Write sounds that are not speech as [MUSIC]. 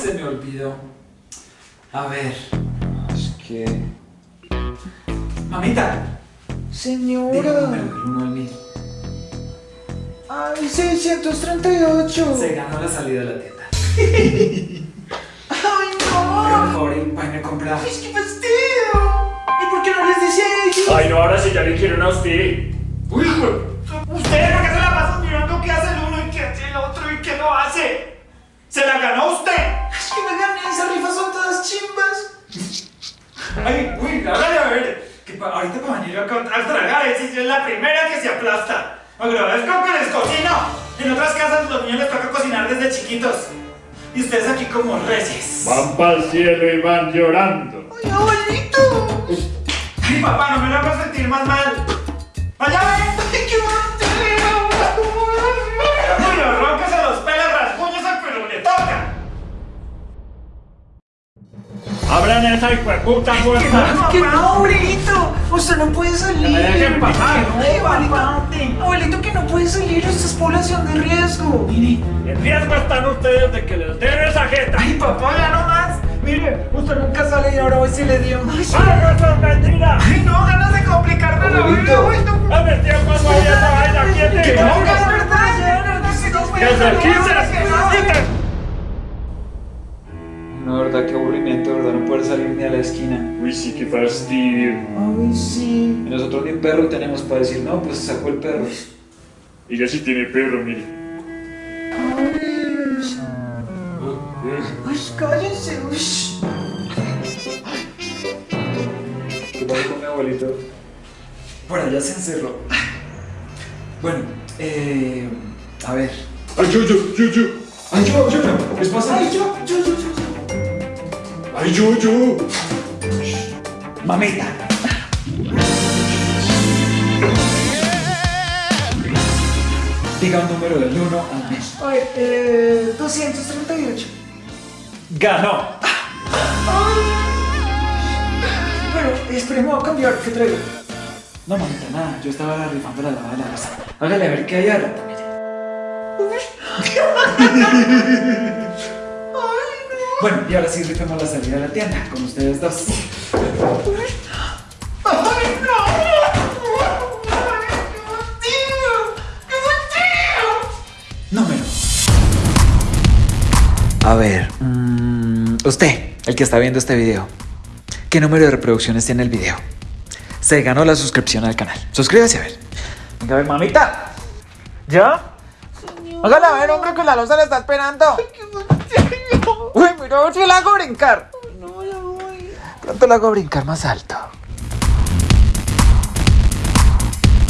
se me olvidó. A ver. Es que... Mamita. Señora. Diga el 1 al 1000. Ay, 638. Se ganó la salida de la tienda. Ay, no. Pero por favor, un pan me compra. Es que fastidio. ¿Y por qué no les dice a ellos? Ay, no, ahora sí ya le quieren a usted. Ahorita para venir acá a tragar, es es la primera que se aplasta. Agradezco que les cocino. En otras casas los niños les toca cocinar desde chiquitos. Y ustedes aquí como reyes. Van para el cielo y van llorando. Ay, abuelito. Ay, papá, no me lo hagas sentir más mal. ¡Allá ven! Ay, qué bonito. ¡Abran esa hijueputa puerta! Es que no, abuelito. Usted no puede salir. Me dejen pasar. Ay, abuelito. Abuelito, que no puede salir. Usted es población de riesgo. Mire. En riesgo están ustedes de que les den esa jeta. Ay, papá, ya no más. Mire, usted nunca sale y ahora hoy sí le dio. Ay, sí. ¡Ah, eso es mentira! Ay, no, ganas de complicarme la vida. Uy, no. ¡A ver, tiempo, no hay esa vaina! No, verdad, qué aburrimiento, verdad, no poder salir ni a la esquina. Uy, sí, qué fastidio. Ay, sí. Y nosotros ni perro tenemos para decir, no, pues sacó el perro. Ella sí tiene perro, mire. Ay, cállense, uy. ¿Qué pasó con mi abuelito? Por allá se encerró. Bueno, eh. A ver. ¡Ay, yo, yo, yo, yo! Ay, yo, yo, yo. ¿Les pasa? Ay, yo, yo, yo, yo. ¡Ay, yo, yo! Mamita. Diga un número del 1 al 10. Ay, eh, 238. Ganó. Bueno, esperemos a cambiar, ¿qué traigo? No, mamita, nada. Yo estaba rifando la lava de la casa. Hágale a ver qué hay ahora. [LAUGHS] Bueno, y ahora sí rifemos la salida de la tienda con ustedes dos. Número. A ver, mm, usted, el que está viendo este video, ¿qué número de reproducciones tiene el video? Se ganó la suscripción al canal. Suscríbase a ver. Venga, a ver, mamita. ¿Ya? Hágale a ver, hombre, que la losa le está esperando. A si la hago brincar. No, ya voy. Pronto la hago brincar más alto.